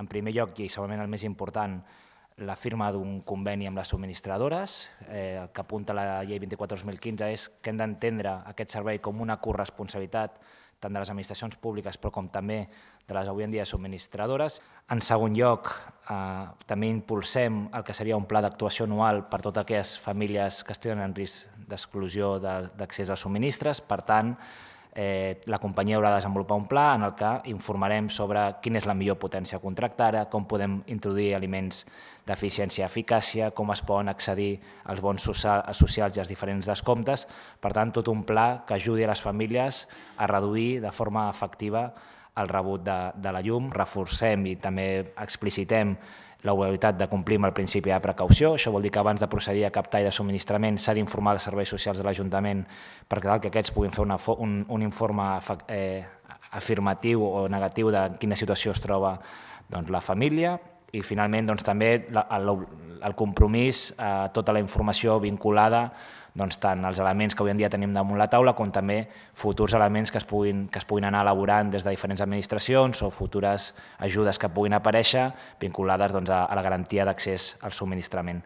En primer lloc, i segurament el més important, la firma d'un conveni amb les subministradores. Eh, el que apunta la llei 24-2015 és que hem d'entendre aquest servei com una corresponsabilitat tant de les administracions públiques però com també de les avui en dia subministradores. En segon lloc, eh, també impulsem el que seria un pla d'actuació anual per totes aquelles famílies que estiguin en risc d'exclusió d'accés als subministres. Per tant, eh, la companyia haurà de desenvolupar un pla en el que informarem sobre quina és la millor potència contractada, com podem introduir aliments d'eficiència i eficàcia, com es poden accedir als bons socials i als diferents descomptes. Per tant, tot un pla que ajudi a les famílies a reduir de forma efectiva el rebut de, de la llum. Reforcem i també explicitem l'obligatorietat de complir amb el principi de precaució. Això vol dir que abans de procedir a captar i de subministrament s'ha d'informar els serveis socials de l'Ajuntament per tal que aquests puguin fer una, un, un informe eh, afirmatiu o negatiu de quina situació es troba doncs, la família i finalment doncs, també el, el compromís, eh, tota la informació vinculada doncs, tant els elements que avui en dia tenim damunt la taula com també futurs elements que es puguin, que es puguin anar elaborant des de diferents administracions o futures ajudes que puguin aparèixer vinculades doncs, a, a la garantia d'accés al subministrament.